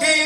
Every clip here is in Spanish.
Y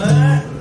Uh.